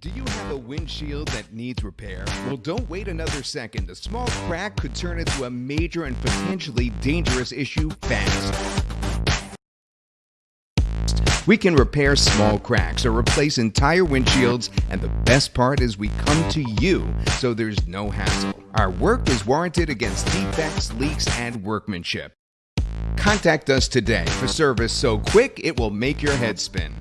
Do you have a windshield that needs repair? Well, don't wait another second. A small crack could turn into a major and potentially dangerous issue fast. We can repair small cracks or replace entire windshields, and the best part is we come to you, so there's no hassle. Our work is warranted against defects, leaks, and workmanship. Contact us today for service so quick it will make your head spin.